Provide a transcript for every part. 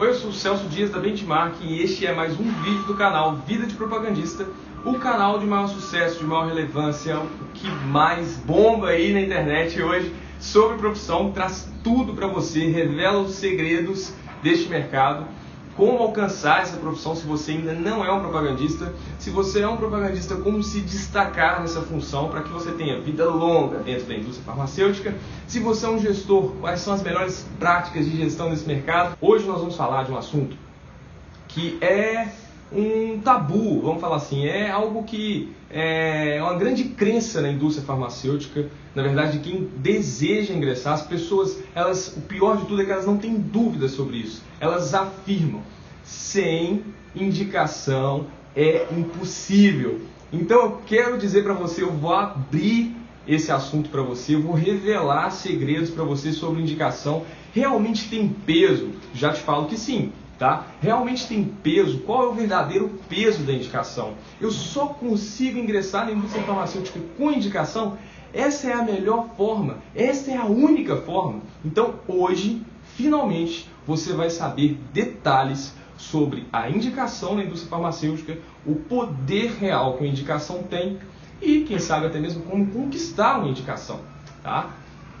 Oi, eu sou o Celso Dias da Benchmark e este é mais um vídeo do canal Vida de Propagandista, o canal de maior sucesso, de maior relevância, o que mais bomba aí na internet hoje sobre profissão, traz tudo para você, revela os segredos deste mercado como alcançar essa profissão se você ainda não é um propagandista, se você é um propagandista, como se destacar nessa função para que você tenha vida longa dentro da indústria farmacêutica, se você é um gestor, quais são as melhores práticas de gestão nesse mercado. Hoje nós vamos falar de um assunto que é um tabu, vamos falar assim, é algo que é uma grande crença na indústria farmacêutica, na verdade, quem deseja ingressar, as pessoas, elas, o pior de tudo é que elas não têm dúvidas sobre isso, elas afirmam, sem indicação é impossível. Então eu quero dizer para você, eu vou abrir esse assunto para você, eu vou revelar segredos para você sobre indicação. Realmente tem peso? Já te falo que sim tá? Realmente tem peso? Qual é o verdadeiro peso da indicação? Eu só consigo ingressar na indústria farmacêutica com indicação? Essa é a melhor forma, essa é a única forma. Então, hoje, finalmente, você vai saber detalhes sobre a indicação na indústria farmacêutica, o poder real que a indicação tem e, quem sabe, até mesmo como conquistar uma indicação, tá?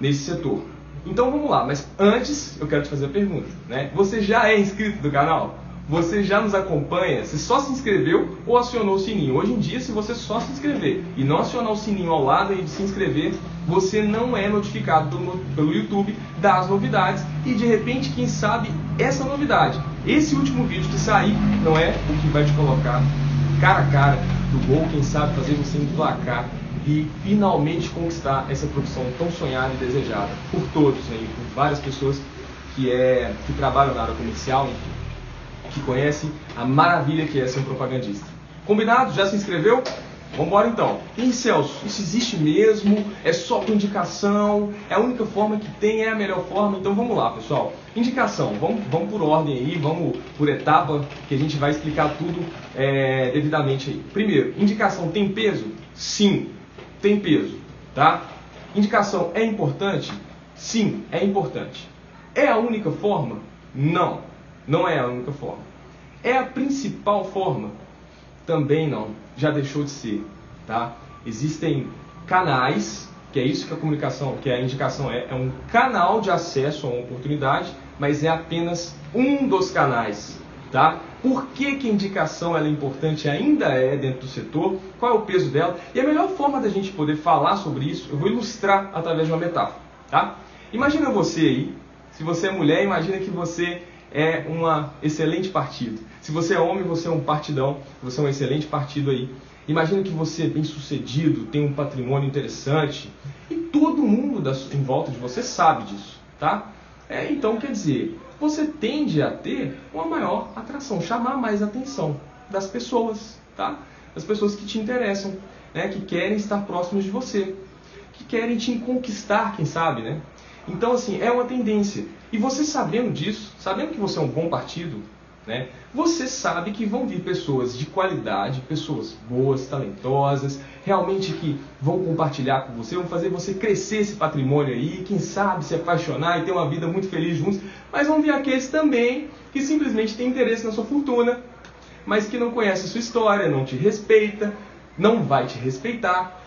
Nesse setor. Então vamos lá, mas antes eu quero te fazer a pergunta, né? Você já é inscrito do canal? Você já nos acompanha? Você só se inscreveu ou acionou o sininho? Hoje em dia, se você só se inscrever e não acionar o sininho ao lado de se inscrever, você não é notificado pelo, pelo YouTube das novidades e de repente, quem sabe, essa novidade, esse último vídeo que sair, não é o que vai te colocar cara a cara do gol, quem sabe fazer você emplacar e finalmente conquistar essa profissão tão sonhada e desejada por todos, né, por várias pessoas que, é, que trabalham na área comercial, enfim, que conhecem a maravilha que é ser um propagandista. Combinado? Já se inscreveu? Vamos embora então. E Celso, isso existe mesmo? É só com indicação? É a única forma que tem? É a melhor forma? Então vamos lá, pessoal. Indicação, vamos, vamos por ordem aí, vamos por etapa, que a gente vai explicar tudo é, devidamente aí. Primeiro, indicação tem peso? Sim tem peso, tá? Indicação é importante? Sim, é importante. É a única forma? Não, não é a única forma. É a principal forma? Também não, já deixou de ser, tá? Existem canais, que é isso que a comunicação, que a indicação é, é um canal de acesso a uma oportunidade, mas é apenas um dos canais, tá? Por que, que a indicação é importante ainda é dentro do setor? Qual é o peso dela? E a melhor forma da gente poder falar sobre isso, eu vou ilustrar através de uma metáfora. Tá? Imagina você aí, se você é mulher, imagina que você é uma excelente partido. Se você é homem, você é um partidão, você é um excelente partido aí. Imagina que você é bem sucedido, tem um patrimônio interessante e todo mundo em volta de você sabe disso, tá? É, então, quer dizer, você tende a ter uma maior atração, chamar mais atenção das pessoas, tá? Das pessoas que te interessam, né? que querem estar próximas de você, que querem te conquistar, quem sabe, né? Então, assim, é uma tendência. E você sabendo disso, sabendo que você é um bom partido, né? Você sabe que vão vir pessoas de qualidade, pessoas boas, talentosas, realmente que vão compartilhar com você, vão fazer você crescer esse patrimônio aí, quem sabe se apaixonar e ter uma vida muito feliz juntos. Mas vão vir aqueles também que simplesmente têm interesse na sua fortuna, mas que não conhece a sua história, não te respeita, não vai te respeitar.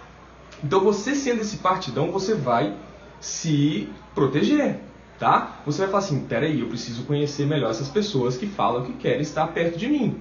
Então você sendo esse partidão, você vai se proteger tá? Você vai falar assim, peraí, eu preciso conhecer melhor essas pessoas que falam que querem estar perto de mim.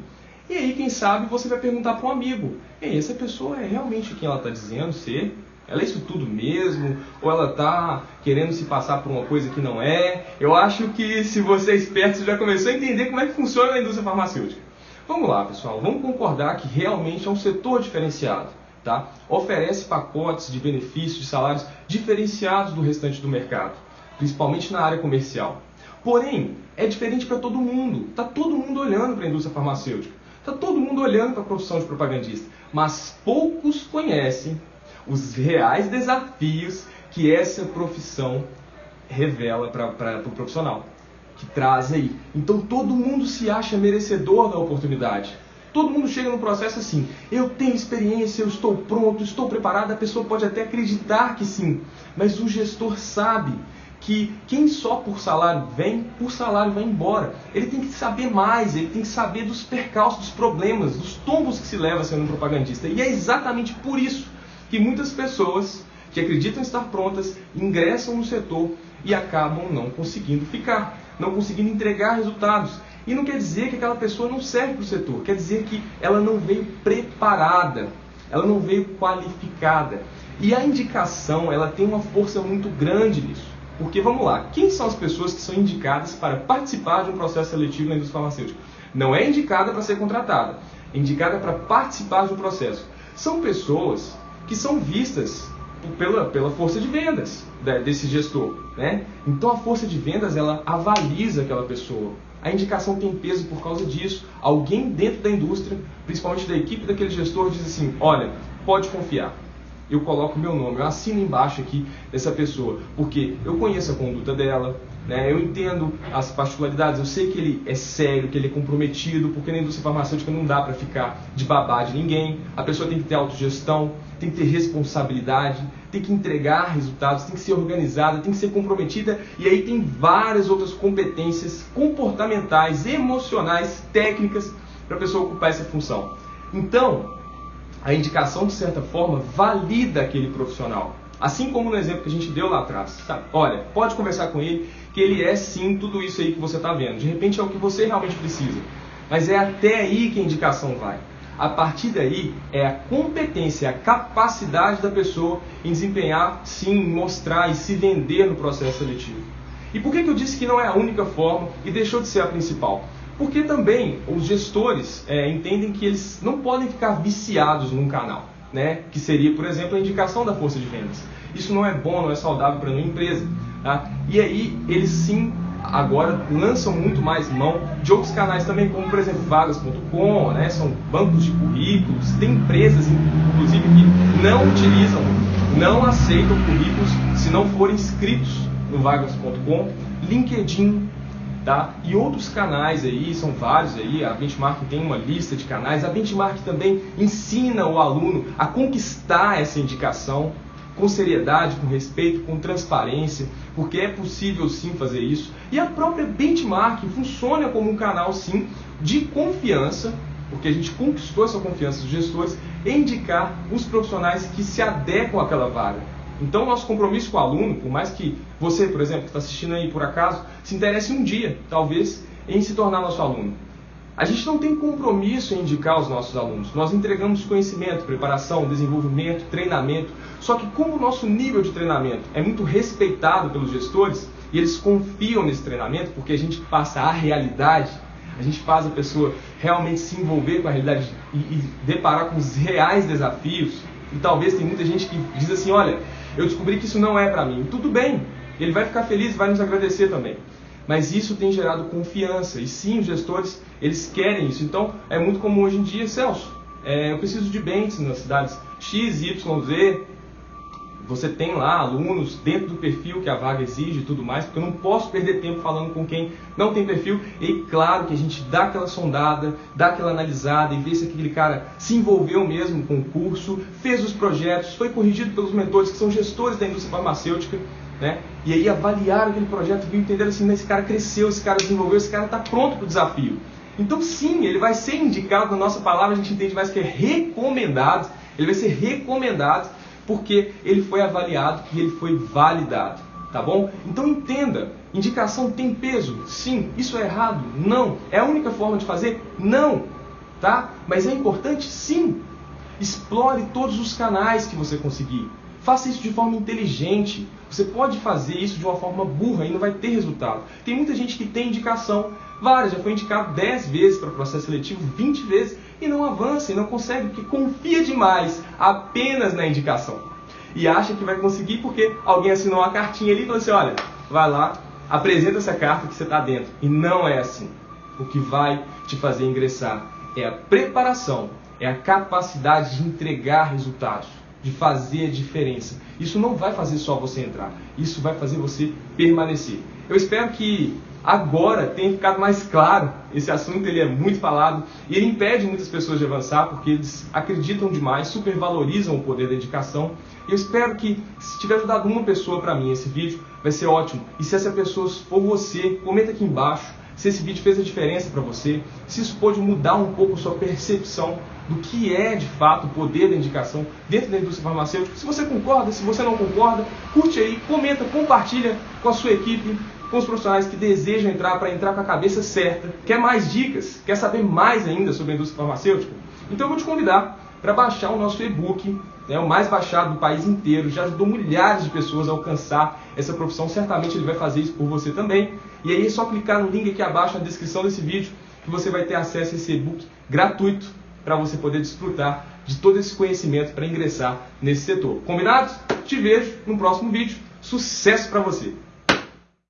E aí, quem sabe, você vai perguntar para um amigo, ei, essa pessoa é realmente quem ela está dizendo ser? Ela é isso tudo mesmo? Ou ela está querendo se passar por uma coisa que não é? Eu acho que se você é esperto, você já começou a entender como é que funciona a indústria farmacêutica. Vamos lá, pessoal, vamos concordar que realmente é um setor diferenciado. Tá? Oferece pacotes de benefícios, de salários diferenciados do restante do mercado principalmente na área comercial. Porém, é diferente para todo mundo. Está todo mundo olhando para a indústria farmacêutica. Está todo mundo olhando para a profissão de propagandista. Mas poucos conhecem os reais desafios que essa profissão revela para o pro profissional, que traz aí. Então todo mundo se acha merecedor da oportunidade. Todo mundo chega no processo assim: eu tenho experiência, eu estou pronto, estou preparado. A pessoa pode até acreditar que sim, mas o gestor sabe que quem só por salário vem, por salário vai embora. Ele tem que saber mais, ele tem que saber dos percalços, dos problemas, dos tombos que se leva sendo um propagandista. E é exatamente por isso que muitas pessoas que acreditam estar prontas ingressam no setor e acabam não conseguindo ficar, não conseguindo entregar resultados. E não quer dizer que aquela pessoa não serve para o setor, quer dizer que ela não veio preparada, ela não veio qualificada. E a indicação, ela tem uma força muito grande nisso. Porque vamos lá, quem são as pessoas que são indicadas para participar de um processo seletivo na indústria farmacêutica? Não é indicada para ser contratada, é indicada para participar de um processo. São pessoas que são vistas pela, pela força de vendas desse gestor. Né? Então a força de vendas ela avaliza aquela pessoa. A indicação tem peso por causa disso. Alguém dentro da indústria, principalmente da equipe daquele gestor, diz assim: olha, pode confiar. Eu coloco meu nome, eu assino embaixo aqui dessa pessoa, porque eu conheço a conduta dela, né? eu entendo as particularidades, eu sei que ele é sério, que ele é comprometido, porque na indústria farmacêutica não dá para ficar de babá de ninguém. A pessoa tem que ter autogestão, tem que ter responsabilidade, tem que entregar resultados, tem que ser organizada, tem que ser comprometida e aí tem várias outras competências comportamentais, emocionais, técnicas para a pessoa ocupar essa função. Então, a indicação de certa forma valida aquele profissional. Assim como no exemplo que a gente deu lá atrás. Tá? Olha, pode conversar com ele que ele é sim tudo isso aí que você está vendo. De repente é o que você realmente precisa. Mas é até aí que a indicação vai. A partir daí é a competência, a capacidade da pessoa em desempenhar, sim, mostrar e se vender no processo seletivo. E por que, que eu disse que não é a única forma e deixou de ser a principal? Porque também os gestores é, entendem que eles não podem ficar viciados num canal, né? que seria, por exemplo, a indicação da força de vendas. Isso não é bom, não é saudável para uma empresa. Tá? E aí eles sim agora lançam muito mais mão de outros canais também, como por exemplo vagas.com, né? são bancos de currículos, tem empresas inclusive que não utilizam, não aceitam currículos se não forem inscritos no vagas.com, LinkedIn, tá? E outros canais aí, são vários aí, a Benchmark tem uma lista de canais, a Benchmark também ensina o aluno a conquistar essa indicação, com seriedade, com respeito, com transparência, porque é possível sim fazer isso. E a própria benchmark funciona como um canal sim de confiança, porque a gente conquistou essa confiança dos gestores em indicar os profissionais que se adequam àquela vaga. Então, nosso compromisso com o aluno, por mais que você, por exemplo, que está assistindo aí por acaso, se interesse um dia, talvez, em se tornar nosso aluno. A gente não tem compromisso em indicar os nossos alunos. Nós entregamos conhecimento, preparação, desenvolvimento, treinamento. Só que como o nosso nível de treinamento é muito respeitado pelos gestores e eles confiam nesse treinamento porque a gente passa a realidade, a gente faz a pessoa realmente se envolver com a realidade e, e deparar com os reais desafios. E talvez tem muita gente que diz assim, olha, eu descobri que isso não é para mim. Tudo bem, ele vai ficar feliz, vai nos agradecer também. Mas isso tem gerado confiança. E sim, os gestores, eles querem isso. Então, é muito comum hoje em dia, Celso, é, eu preciso de bens nas cidades X, Y, Z. Você tem lá alunos dentro do perfil que a vaga exige e tudo mais, porque eu não posso perder tempo falando com quem não tem perfil. E claro que a gente dá aquela sondada, dá aquela analisada e vê se aquele cara se envolveu mesmo com o curso, fez os projetos, foi corrigido pelos mentores que são gestores da indústria farmacêutica né? E aí avaliaram aquele projeto, viu, entenderam assim, esse cara cresceu, esse cara desenvolveu, esse cara está pronto para o desafio. Então sim, ele vai ser indicado na nossa palavra, a gente entende mais que é recomendado, ele vai ser recomendado porque ele foi avaliado e ele foi validado, tá bom? Então entenda, indicação tem peso? Sim. Isso é errado? Não. É a única forma de fazer? Não. Tá? Mas é importante? Sim. Explore todos os canais que você conseguir. Faça isso de forma inteligente. Você pode fazer isso de uma forma burra e não vai ter resultado. Tem muita gente que tem indicação, várias, já foi indicado 10 vezes para o processo seletivo, 20 vezes, e não avança, e não consegue, porque confia demais apenas na indicação. E acha que vai conseguir porque alguém assinou uma cartinha ali e falou assim: olha, vai lá, apresenta essa carta que você está dentro. E não é assim. O que vai te fazer ingressar é a preparação, é a capacidade de entregar resultados de fazer a diferença. Isso não vai fazer só você entrar, isso vai fazer você permanecer. Eu espero que agora tenha ficado mais claro. Esse assunto ele é muito falado e ele impede muitas pessoas de avançar porque eles acreditam demais, supervalorizam o poder da indicação. Eu espero que, se tiver ajudado uma pessoa para mim esse vídeo, vai ser ótimo. E se essa pessoa for você, comenta aqui embaixo se esse vídeo fez a diferença para você, se isso pode mudar um pouco a sua percepção do que é de fato o poder da indicação dentro da indústria farmacêutica. Se você concorda, se você não concorda, curte aí, comenta, compartilha com a sua equipe, com os profissionais que desejam entrar para entrar com a cabeça certa. Quer mais dicas? Quer saber mais ainda sobre a indústria farmacêutica? Então eu vou te convidar para baixar o nosso e-book, né, o mais baixado do país inteiro, já ajudou milhares de pessoas a alcançar essa profissão, certamente ele vai fazer isso por você também. E aí é só clicar no link aqui abaixo na descrição desse vídeo que você vai ter acesso a esse e-book gratuito para você poder desfrutar de todo esse conhecimento para ingressar nesse setor. Combinado? Te vejo no próximo vídeo. Sucesso para você!